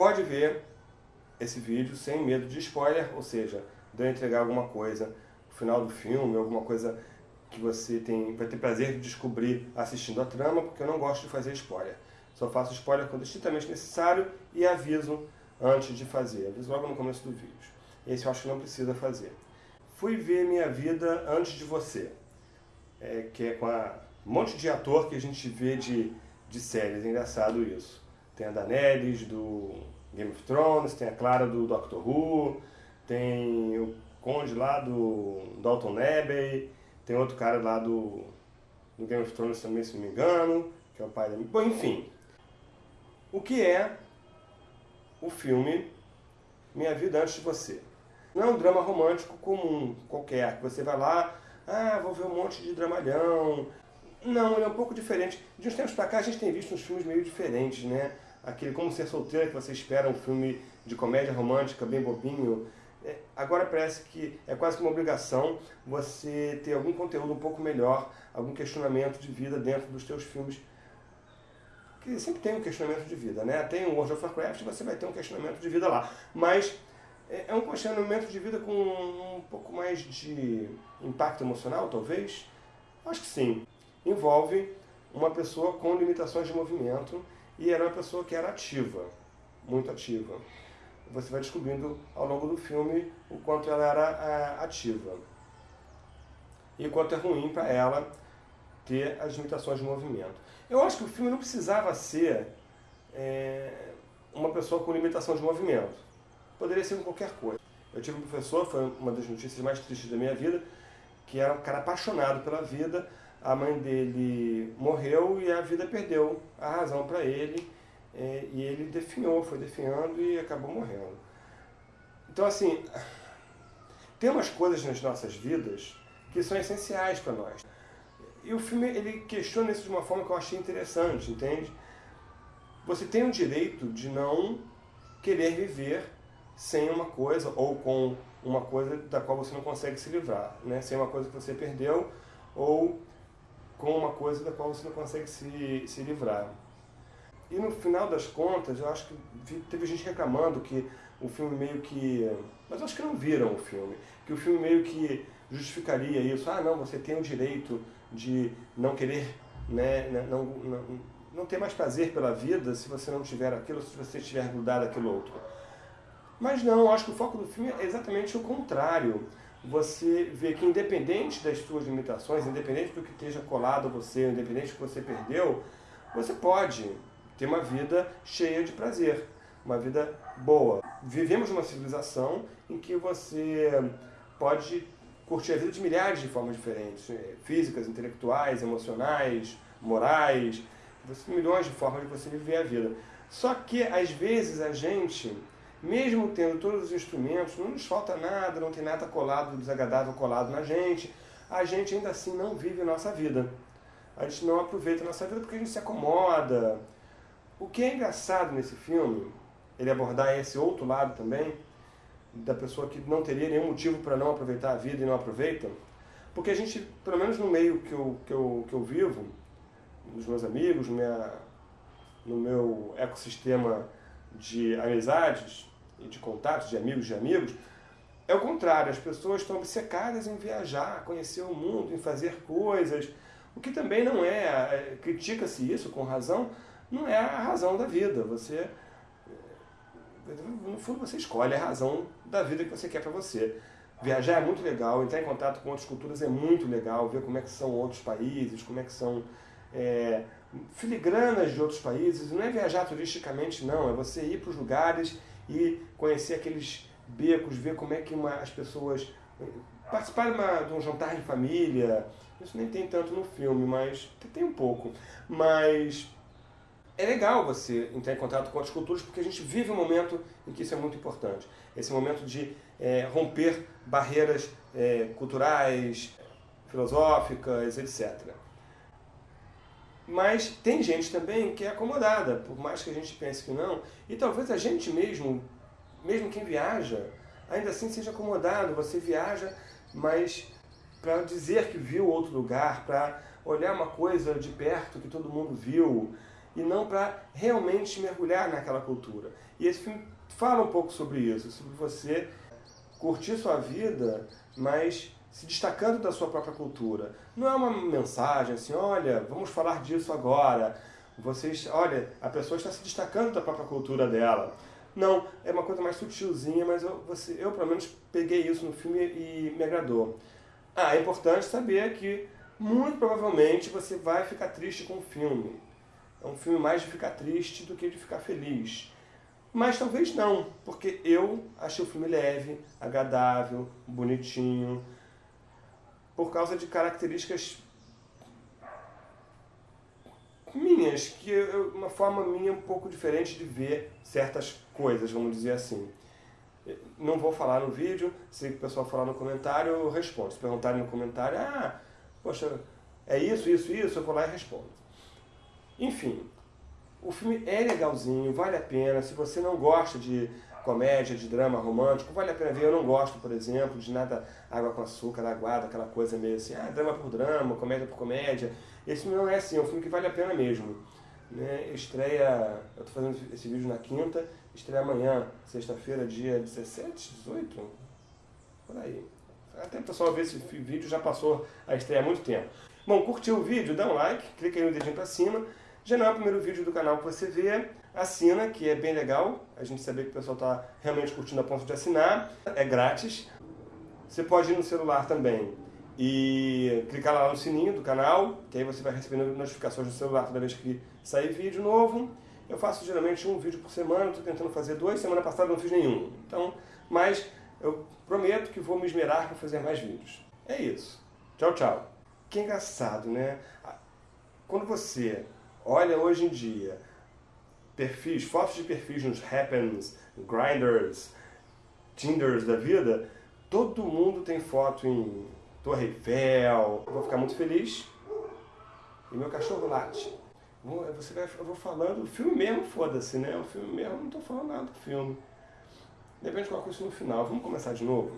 pode ver esse vídeo sem medo de spoiler, ou seja, de eu entregar alguma coisa no final do filme, alguma coisa que você tem, vai ter prazer de descobrir assistindo a trama, porque eu não gosto de fazer spoiler. Só faço spoiler quando estritamente necessário e aviso antes de fazer, aviso logo no começo do vídeo. Esse eu acho que não precisa fazer. Fui ver Minha Vida Antes de Você, é, que é com a, um monte de ator que a gente vê de, de séries, é engraçado isso. Tem a Daenerys do Game of Thrones, tem a Clara do Doctor Who, tem o Conde lá do Dalton Abbey, tem outro cara lá do, do Game of Thrones também, se não me engano, que é o pai da... Bom, enfim. O que é o filme Minha Vida Antes de Você? Não é um drama romântico comum, qualquer, que você vai lá, ah, vou ver um monte de dramalhão. Não, ele é um pouco diferente. De uns tempos pra cá a gente tem visto uns filmes meio diferentes, né? Aquele Como Ser Solteira, que você espera um filme de comédia romântica, bem bobinho. É, agora parece que é quase uma obrigação você ter algum conteúdo um pouco melhor, algum questionamento de vida dentro dos seus filmes. Que sempre tem um questionamento de vida, né? Tem o World of Warcraft, você vai ter um questionamento de vida lá. Mas é, é um questionamento de vida com um pouco mais de impacto emocional, talvez? Acho que sim. Envolve uma pessoa com limitações de movimento e era uma pessoa que era ativa, muito ativa. Você vai descobrindo ao longo do filme o quanto ela era é, ativa e o quanto é ruim para ela ter as limitações de movimento. Eu acho que o filme não precisava ser é, uma pessoa com limitação de movimento poderia ser qualquer coisa. Eu tive um professor, foi uma das notícias mais tristes da minha vida, que era um cara apaixonado pela vida, a mãe dele morreu e a vida perdeu a razão para ele, é, e ele definhou, foi definhando e acabou morrendo. Então assim, tem umas coisas nas nossas vidas que são essenciais para nós. E o filme ele questiona isso de uma forma que eu achei interessante, entende? Você tem o direito de não querer viver sem uma coisa ou com uma coisa da qual você não consegue se livrar, né? sem uma coisa que você perdeu ou com uma coisa da qual você não consegue se, se livrar. E no final das contas, eu acho que teve gente reclamando que o filme meio que... Mas acho que não viram o filme. Que o filme meio que justificaria isso. Ah, não, você tem o direito de não querer, né, não, não, não ter mais prazer pela vida se você não tiver aquilo, se você estiver grudado àquilo outro. Mas não, acho que o foco do filme é exatamente o contrário. Você vê que independente das suas limitações, independente do que esteja colado a você, independente do que você perdeu, você pode ter uma vida cheia de prazer, uma vida boa. Vivemos numa civilização em que você pode curtir a vida de milhares de formas diferentes, né? físicas, intelectuais, emocionais, morais, milhões de formas de você viver a vida. Só que, às vezes, a gente mesmo tendo todos os instrumentos, não nos falta nada, não tem nada colado, desagradável colado na gente, a gente ainda assim não vive a nossa vida. A gente não aproveita a nossa vida porque a gente se acomoda. O que é engraçado nesse filme, ele abordar esse outro lado também, da pessoa que não teria nenhum motivo para não aproveitar a vida e não aproveita, porque a gente, pelo menos no meio que eu, que eu, que eu vivo, nos meus amigos, minha, no meu ecossistema de amizades, de contatos, de amigos de amigos, é o contrário, as pessoas estão obcecadas em viajar, conhecer o mundo, em fazer coisas, o que também não é, é critica-se isso com razão, não é a razão da vida. Você, no fundo, você escolhe a razão da vida que você quer para você. Viajar é muito legal, entrar em contato com outras culturas é muito legal, ver como é que são outros países, como é que são é, filigranas de outros países. Não é viajar turisticamente, não, é você ir para os lugares e conhecer aqueles becos, ver como é que uma, as pessoas... Participar de, de um jantar em família, isso nem tem tanto no filme, mas tem um pouco. Mas é legal você entrar em contato com outras culturas, porque a gente vive um momento em que isso é muito importante. Esse momento de é, romper barreiras é, culturais, filosóficas, etc. Mas tem gente também que é acomodada, por mais que a gente pense que não. E talvez a gente mesmo, mesmo quem viaja, ainda assim seja acomodado. Você viaja, mas para dizer que viu outro lugar, para olhar uma coisa de perto que todo mundo viu. e não para realmente mergulhar naquela cultura. E esse filme fala um pouco sobre isso, sobre você curtir sua vida, mas se destacando da sua própria cultura. Não é uma mensagem assim, olha, vamos falar disso agora. Vocês, olha, a pessoa está se destacando da própria cultura dela. Não, é uma coisa mais sutilzinha, mas eu, você, eu pelo menos peguei isso no filme e me agradou. Ah, é importante saber que muito provavelmente você vai ficar triste com o filme. É um filme mais de ficar triste do que de ficar feliz. Mas talvez não, porque eu achei o filme leve, agradável, bonitinho, por causa de características minhas, que eu, uma forma minha um pouco diferente de ver certas coisas, vamos dizer assim. Não vou falar no vídeo, se o pessoal falar no comentário, eu respondo. Se perguntarem no comentário, ah, poxa, é isso, isso, isso, eu vou lá e respondo. Enfim, o filme é legalzinho, vale a pena. Se você não gosta de comédia, de drama romântico, vale a pena ver. Eu não gosto, por exemplo, de nada água com açúcar, aguada, aquela coisa meio assim, ah, drama por drama, comédia por comédia. Esse filme não é assim, é um filme que vale a pena mesmo. Né? Estreia, eu estou fazendo esse vídeo na quinta, estreia amanhã, sexta-feira, dia 17, 18, por aí. Até o pessoal ver esse vídeo, já passou a estreia há muito tempo. Bom, curtiu o vídeo? Dá um like, clica aí no dedinho para cima. Já não é o primeiro vídeo do canal que você vê, assina, que é bem legal. A gente saber que o pessoal está realmente curtindo a ponto de assinar. É grátis. Você pode ir no celular também e clicar lá no sininho do canal, que aí você vai recebendo notificações no celular toda vez que sair vídeo novo. Eu faço geralmente um vídeo por semana, estou tentando fazer dois, semana passada não fiz nenhum. Então, mas eu prometo que vou me esmerar para fazer mais vídeos. É isso. Tchau, tchau. Que engraçado, né? Quando você olha hoje em dia perfis, fotos de perfis nos Happens, Grinders, Tinders da vida, todo mundo tem foto em Torre Eiffel. Vou ficar muito feliz. E meu cachorro late. Você vai, eu vou falando, o filme mesmo, foda-se, né? O filme mesmo, não estou falando nada do filme. De repente coloco isso no final. Vamos começar de novo?